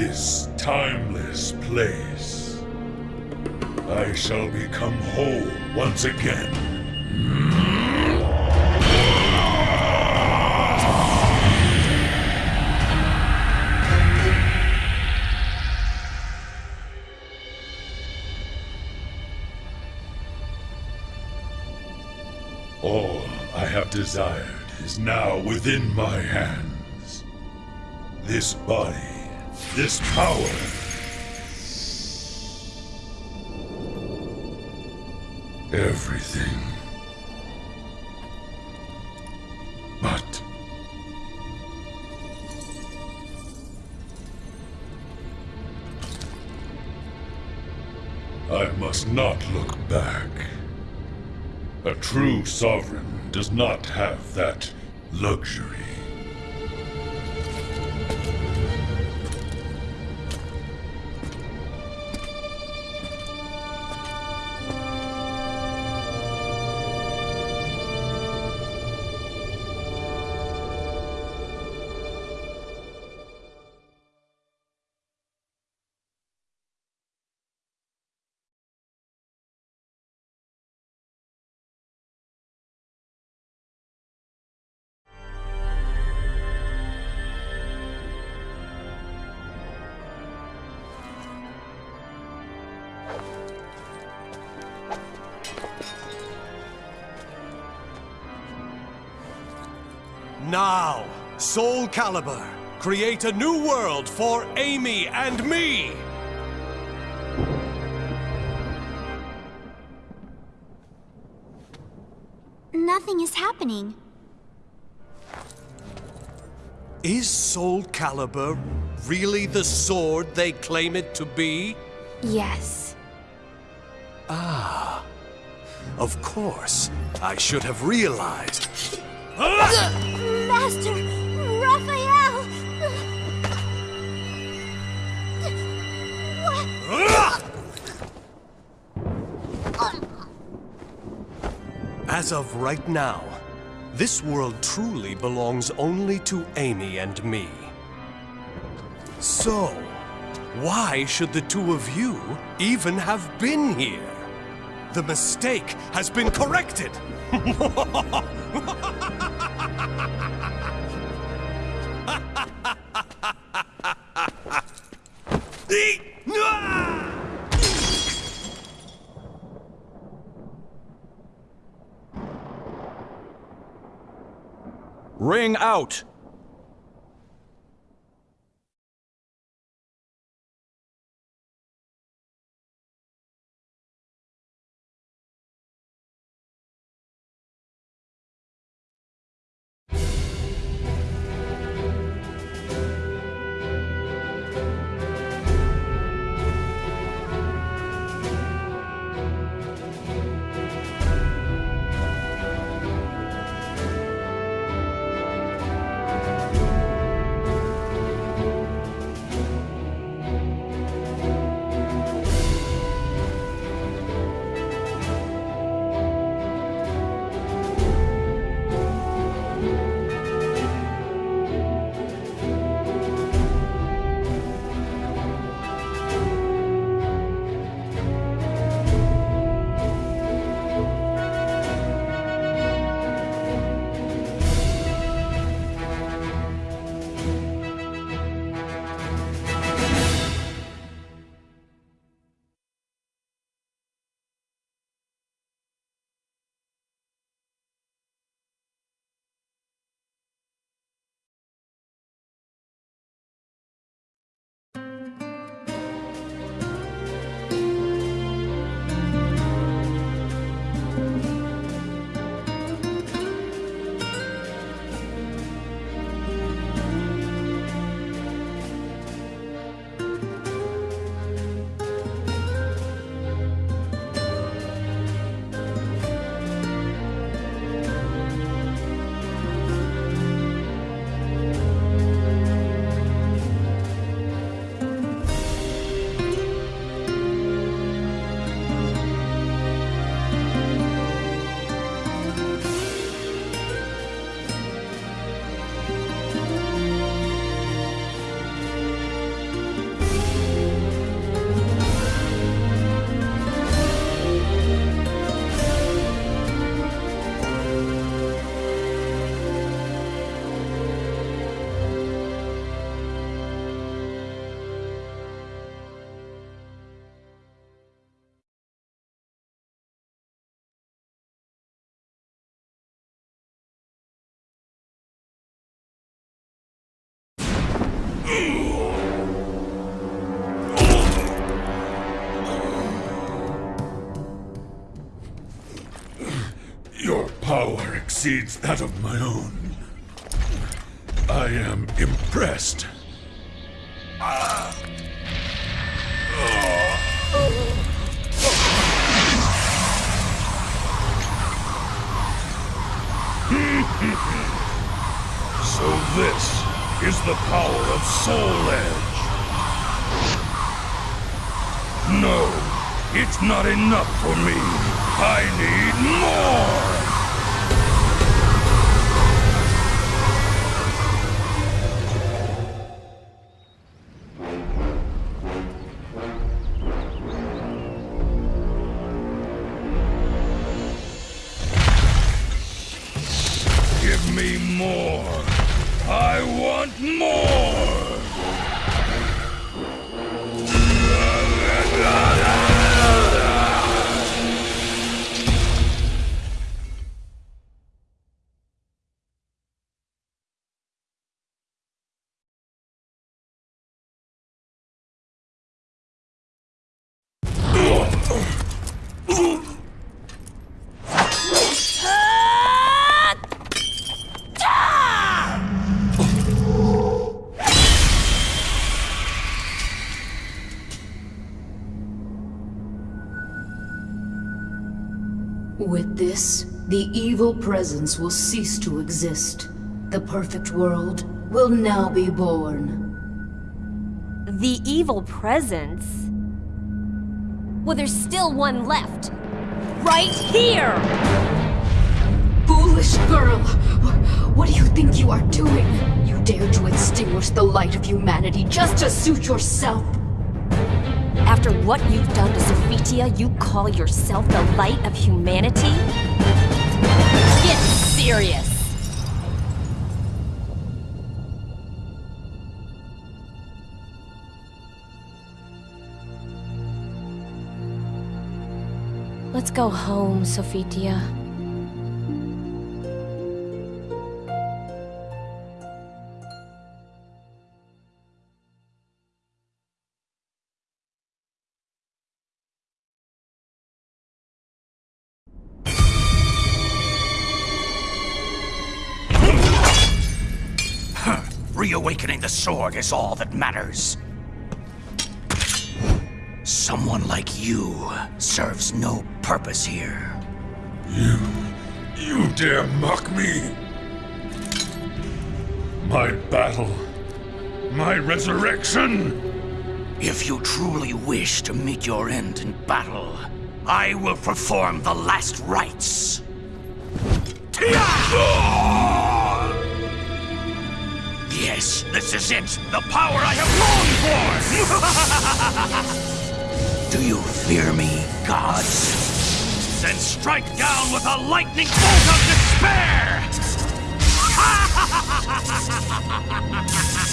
this timeless place. I shall become whole once again. All I have desired is now within my hands. This body, this power. Everything. But I must not look back. A true sovereign does not have that luxury. Now, Soul Calibur, create a new world for Amy and me! Nothing is happening. Is Soul Calibur really the sword they claim it to be? Yes. Ah. Of course. I should have realized. Master Raphael! As of right now, this world truly belongs only to Amy and me. So, why should the two of you even have been here? The mistake has been corrected! out! Exceeds that of my own. I am impressed. So this is the power of Soul Edge. No, it's not enough for me. I need more! Me more! I want more! Evil presence will cease to exist. The perfect world will now be born. The evil presence? Well, there's still one left. Right here! Foolish girl! What do you think you are doing? You dare to extinguish the light of humanity just to suit yourself! After what you've done to Sophitia, you call yourself the light of humanity? Serious! Let's go home, Sophitia. Reawakening the sword is all that matters. Someone like you serves no purpose here. You. You dare mock me? My battle. My resurrection. If you truly wish to meet your end in battle, I will perform the last rites. Ah! Yes, this is it! The power I have longed for! Do you fear me, gods? Then strike down with a lightning bolt of despair!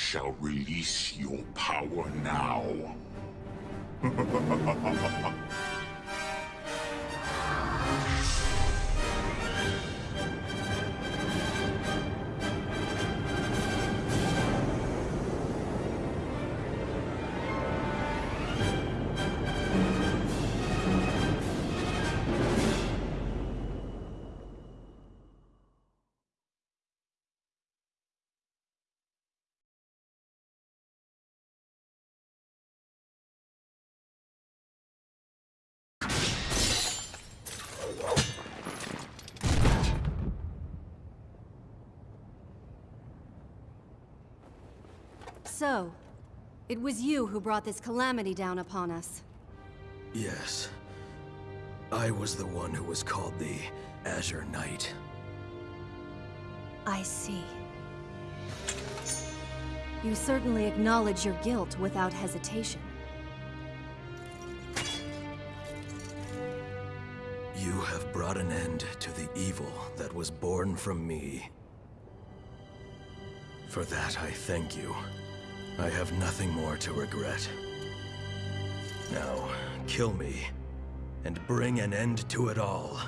shall release your power now. So, it was you who brought this calamity down upon us. Yes. I was the one who was called the Azure Knight. I see. You certainly acknowledge your guilt without hesitation. You have brought an end to the evil that was born from me. For that I thank you. I have nothing more to regret. Now, kill me, and bring an end to it all.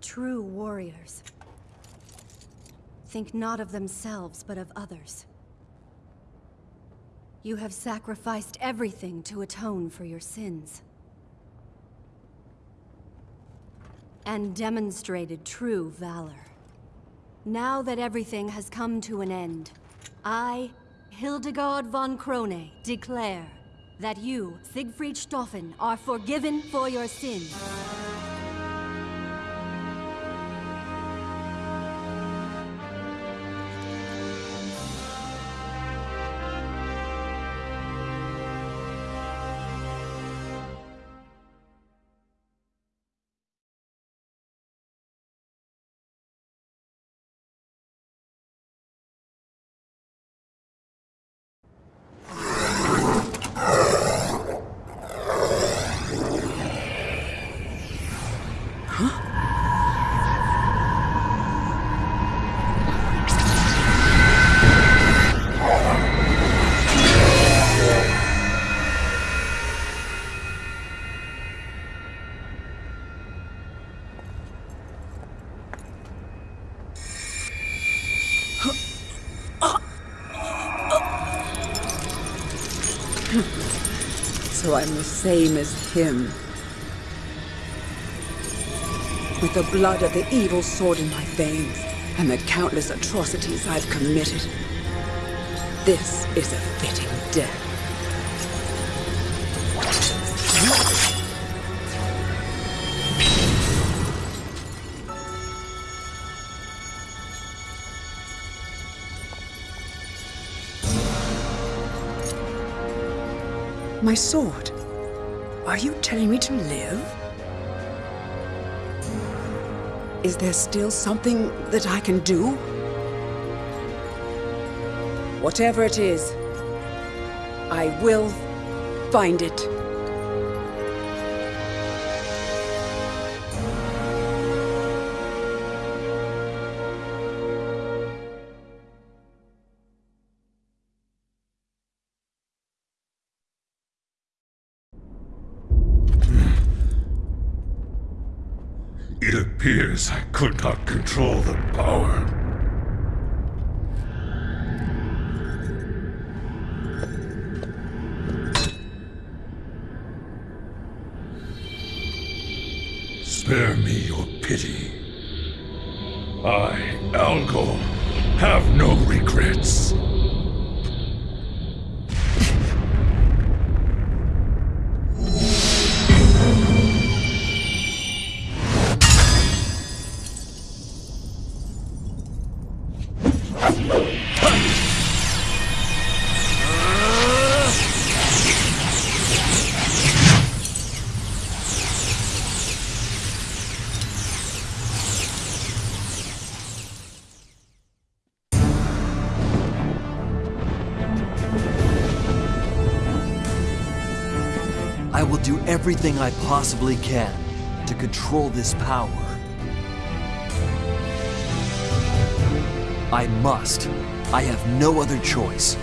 True warriors. Think not of themselves, but of others. You have sacrificed everything to atone for your sins. And demonstrated true valor. Now that everything has come to an end, I, Hildegard von Krone, declare that you, Siegfried Schtauffen, are forgiven for your sins. So I'm the same as him. With the blood of the evil sword in my veins, and the countless atrocities I've committed. This is a fitting death. My sword? Are you telling me to live? Is there still something that I can do? Whatever it is, I will find it. Control the power. Spare me your pity. I, Algol, have no regrets. Everything I possibly can to control this power. I must. I have no other choice.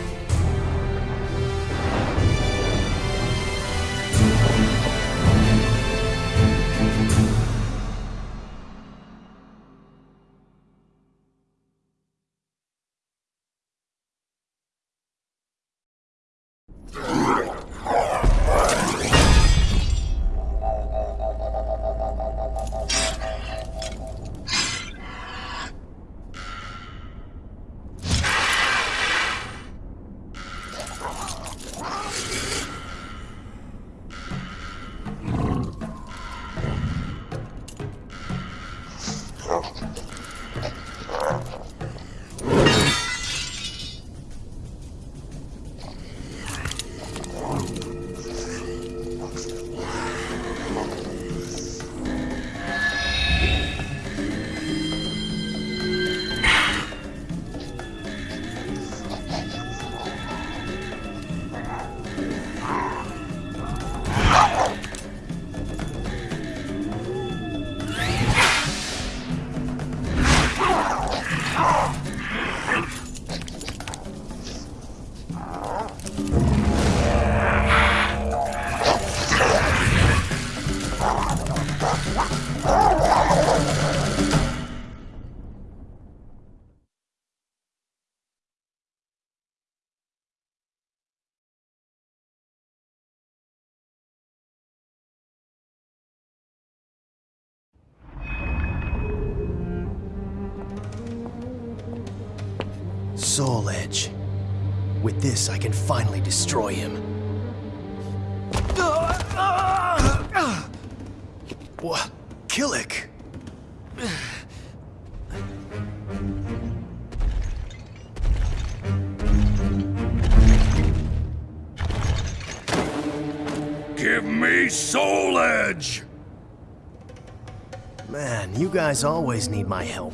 Soul Edge. With this, I can finally destroy him. What? Kilik! Give me Soul Edge! Man, you guys always need my help.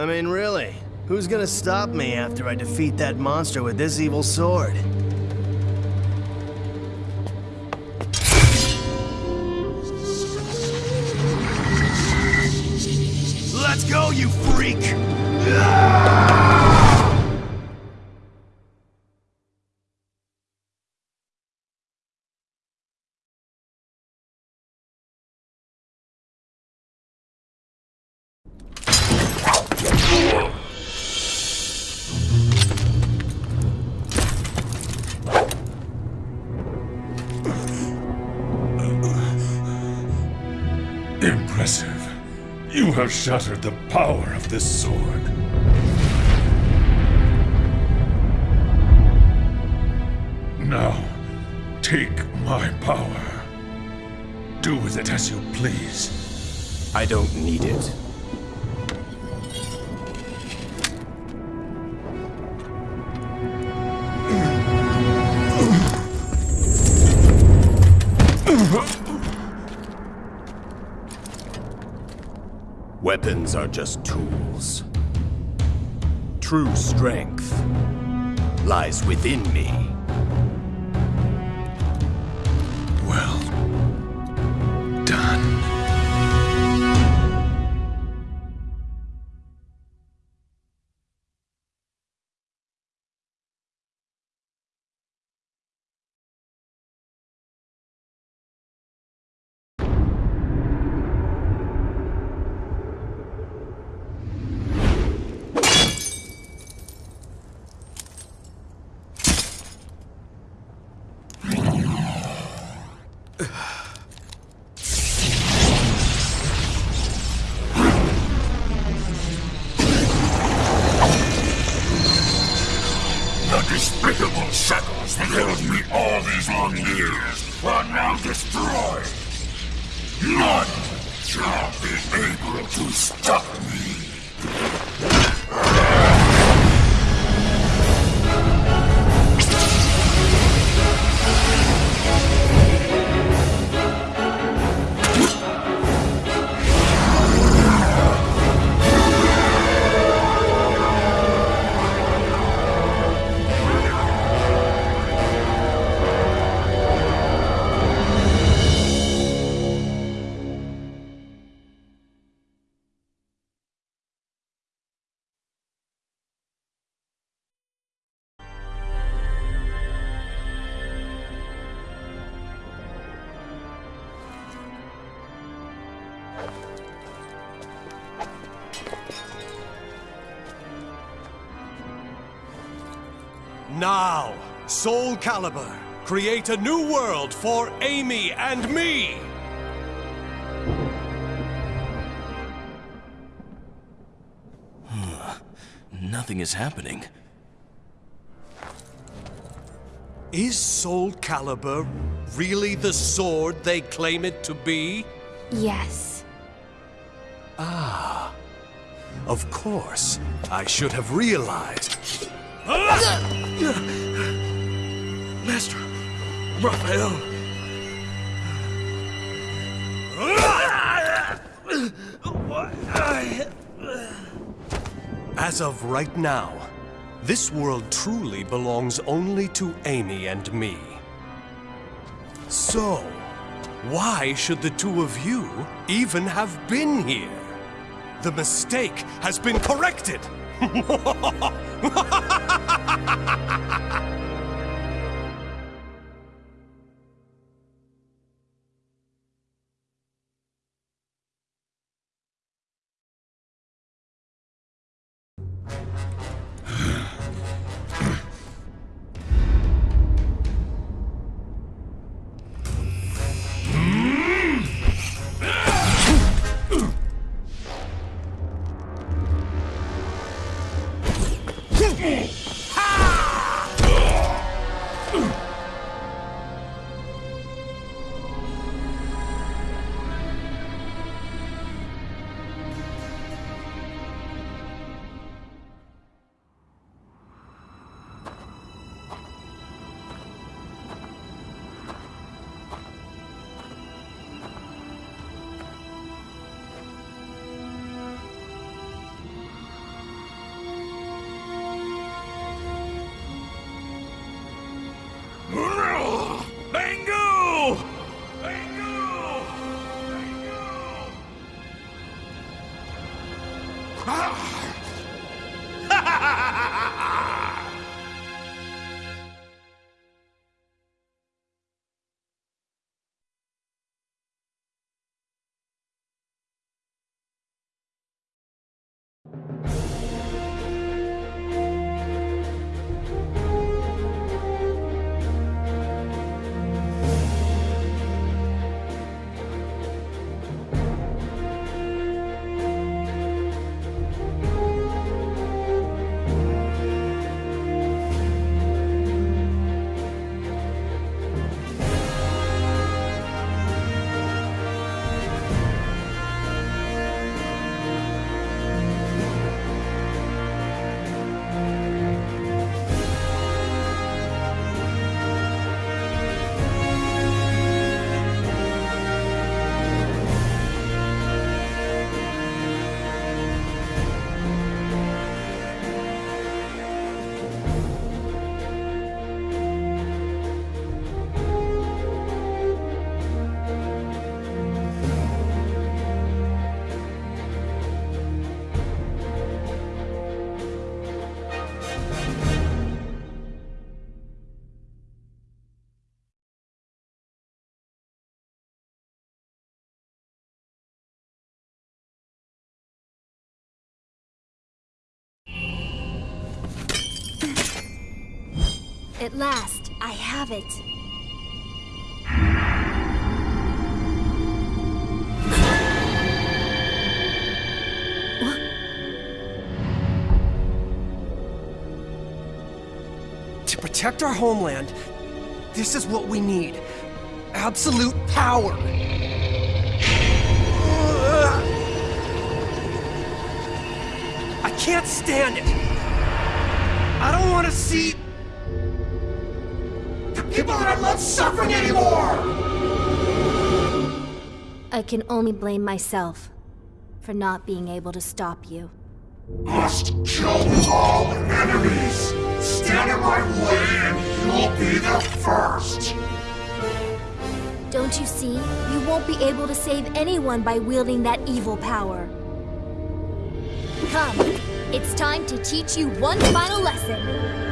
I mean, really, who's gonna stop me after I defeat that monster with this evil sword? Let's go, you freak! Have shattered the power of this sword. Now, take my power. Do with it as you please. I don't need it. Weapons are just tools. True strength lies within me. The despicable shackles that held me all these long years are now destroyed. None shall be able to stop me. Soul Calibur, create a new world for Amy and me! Nothing is happening. Is Soul Calibur really the sword they claim it to be? Yes. Ah. Of course. I should have realized. Master Raphael! As of right now, this world truly belongs only to Amy and me. So, why should the two of you even have been here? The mistake has been corrected! At last, I have it. To protect our homeland, this is what we need. Absolute power. I can't stand it. I don't want to see... People aren't suffering anymore! I can only blame myself for not being able to stop you. Must kill all enemies! Stand in my way and you'll be the first! Don't you see? You won't be able to save anyone by wielding that evil power. Come, it's time to teach you one final lesson.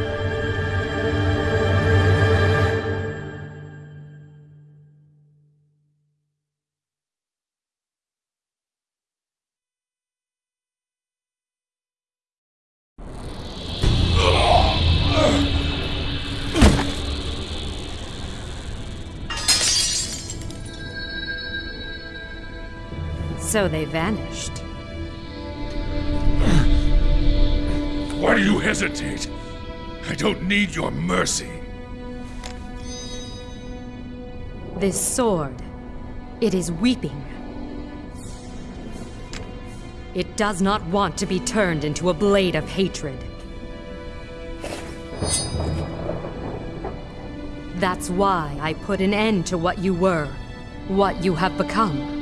So they vanished. Why do you hesitate? I don't need your mercy. This sword, it is weeping. It does not want to be turned into a blade of hatred. That's why I put an end to what you were, what you have become.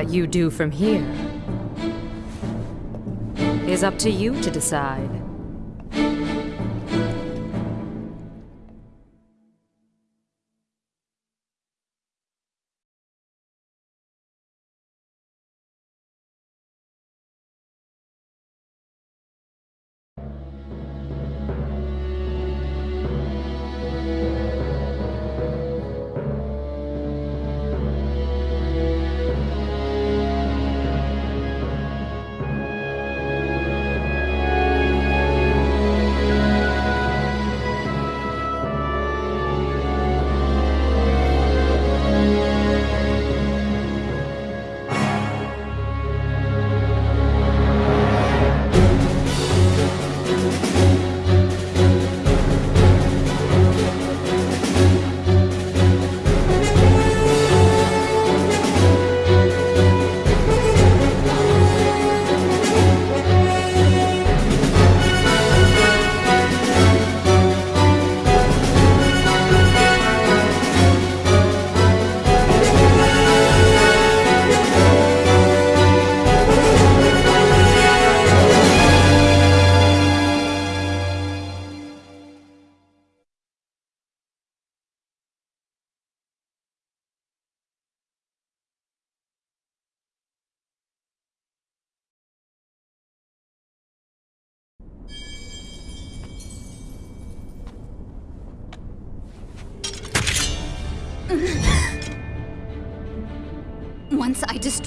What you do from here is up to you to decide.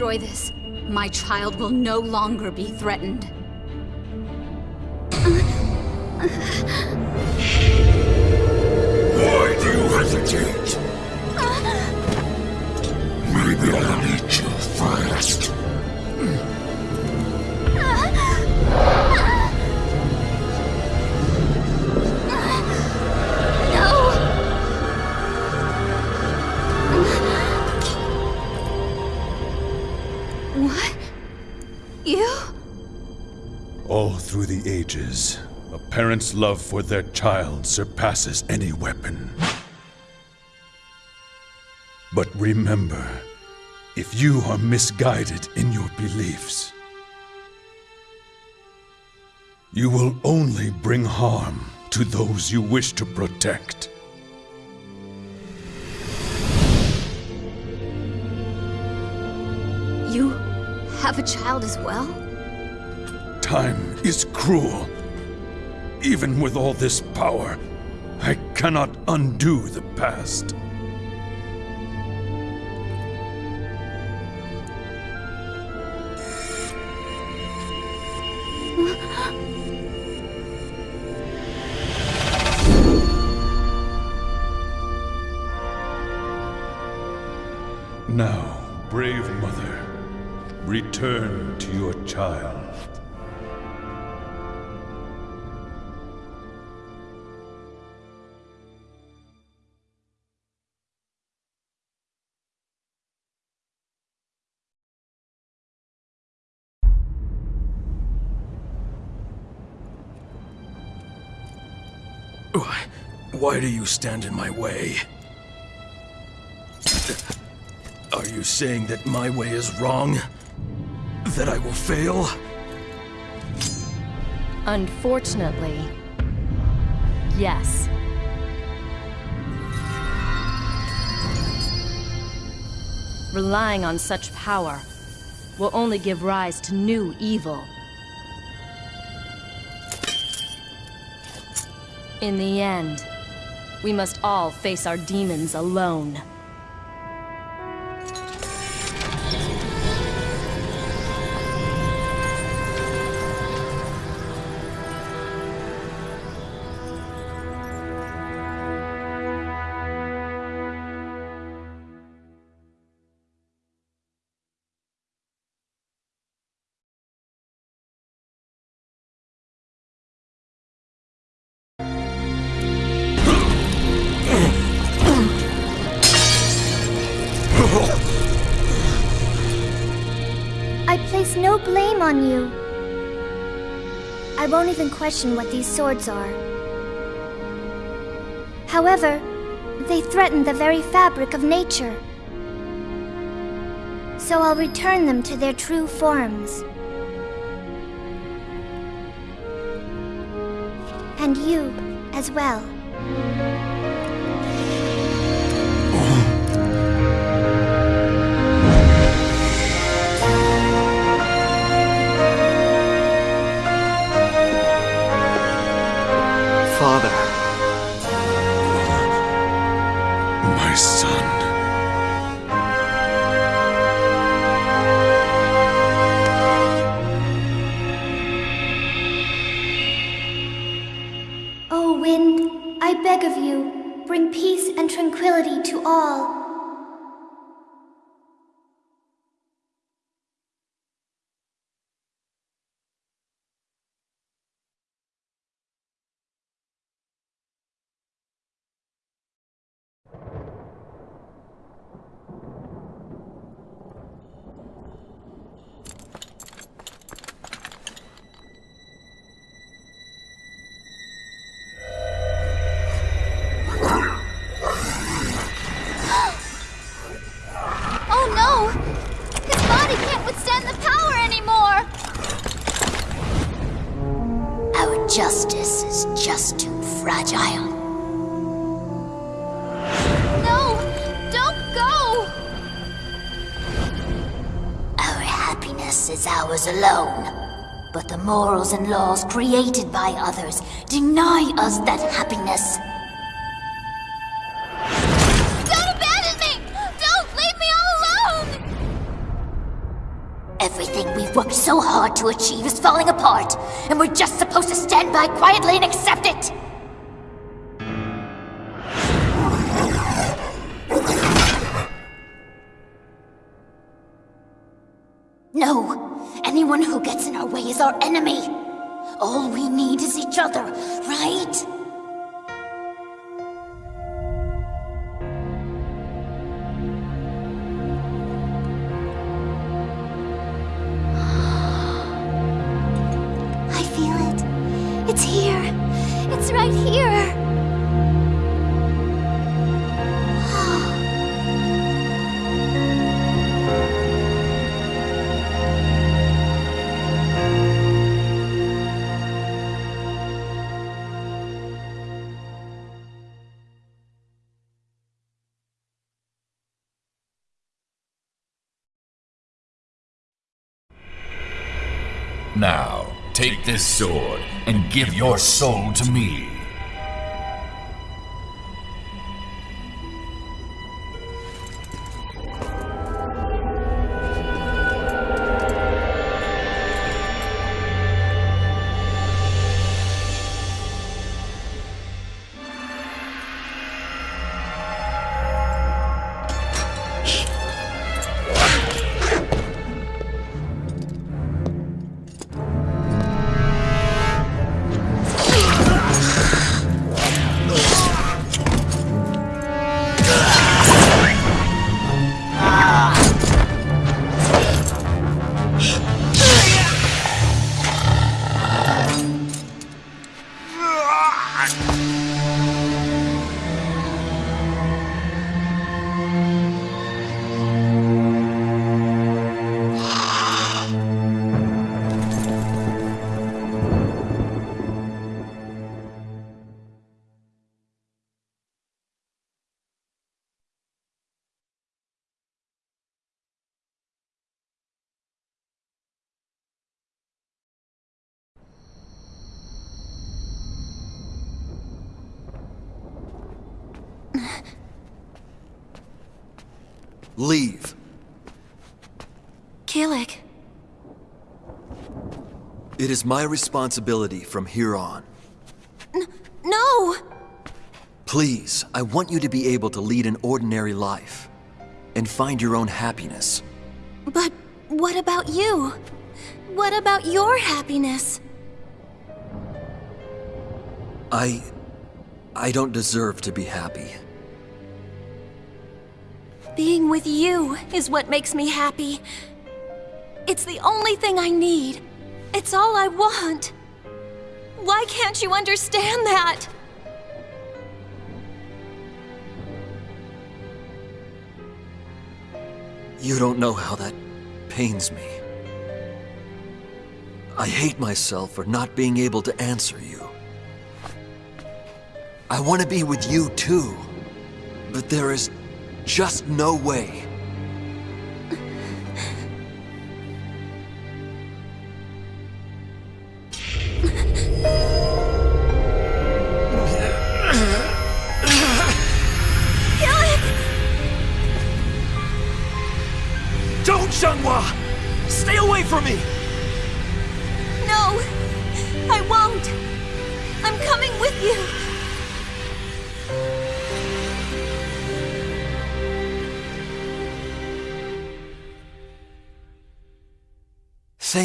Destroy this, my child will no longer be threatened. Why do you hesitate? Maybe I'll eat you first. All through the ages, a parent's love for their child surpasses any weapon. But remember, if you are misguided in your beliefs, you will only bring harm to those you wish to protect. You have a child as well? Time is cruel. Even with all this power, I cannot undo the past. Now, brave mother, return to your child. Why, do you stand in my way? Are you saying that my way is wrong? That I will fail? Unfortunately, yes. Relying on such power will only give rise to new evil. In the end, we must all face our demons alone. Question what these swords are. However, they threaten the very fabric of nature. So I'll return them to their true forms. And you as well. Justice is just too fragile. No! Don't go! Our happiness is ours alone. But the morals and laws created by others deny us that happiness. So hard to achieve is falling apart, and we're just supposed to stand by quietly and accept it! No! Anyone who gets in our way is our enemy! All we need is each other, right? Now, take this sword and give your soul to me. Leave. Kilik. It is my responsibility from here on. No! Please, I want you to be able to lead an ordinary life and find your own happiness. But what about you? What about your happiness? I. I don't deserve to be happy. Being with you is what makes me happy. It's the only thing I need. It's all I want. Why can't you understand that? You don't know how that pains me. I hate myself for not being able to answer you. I want to be with you too, but there is just no way.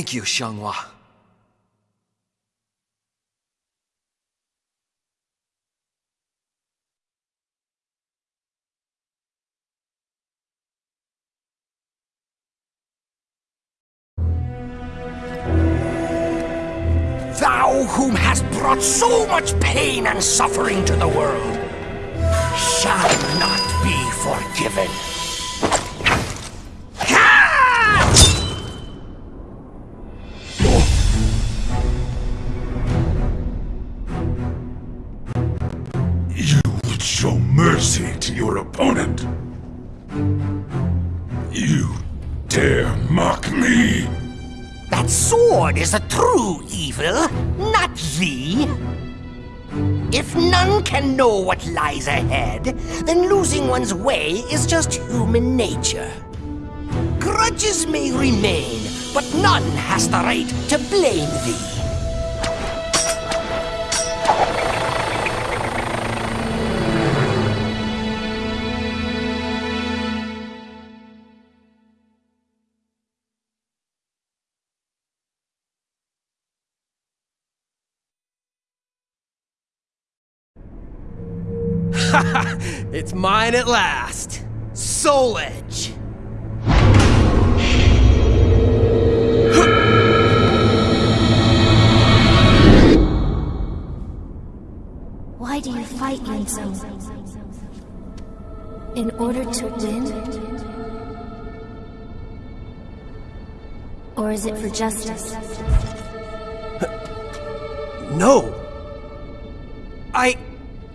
Thank you, Xianghua. Thou whom hast brought so much pain and suffering to the world, shall not be forgiven. Your opponent. You dare mock me? That sword is a true evil, not thee. If none can know what lies ahead, then losing one's way is just human nature. Grudges may remain, but none has the right to blame thee. It's mine at last. Soul Edge. Why do you fight, Yunzo? In order to win? Or is it for justice? No! I...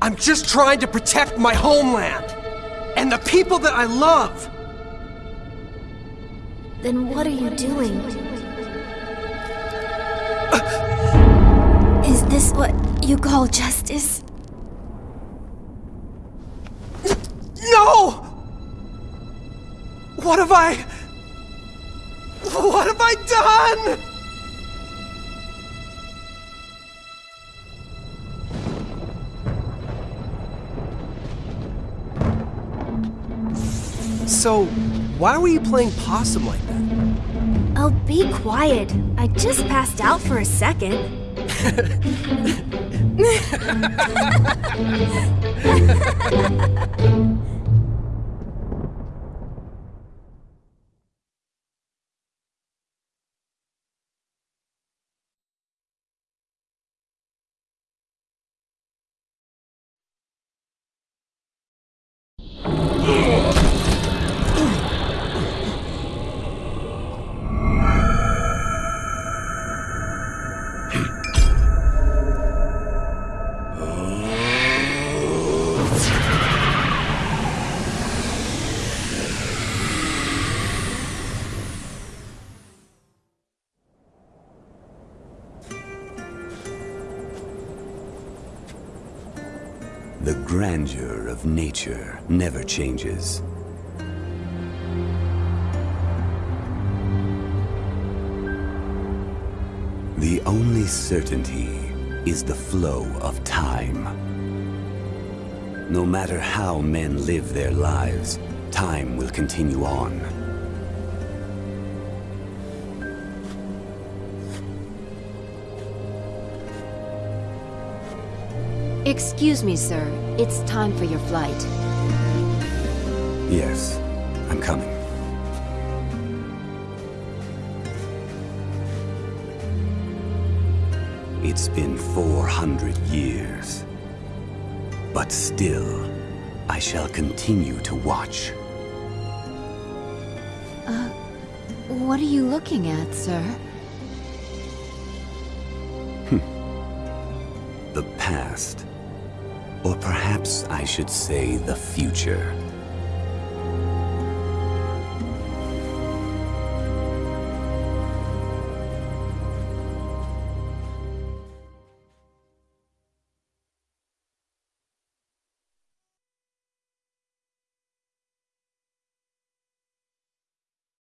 I'm just trying to protect my homeland! And the people that I love! Then what are you doing? Is this what you call justice? No! What have I... What have I done? So, why were you playing possum like that? Oh, be quiet. I just passed out for a second. never changes. The only certainty is the flow of time. No matter how men live their lives, time will continue on. Excuse me, sir. It's time for your flight. Yes, I'm coming. It's been 400 years. But still, I shall continue to watch. Uh, what are you looking at, sir? The past. Or perhaps I should say the future.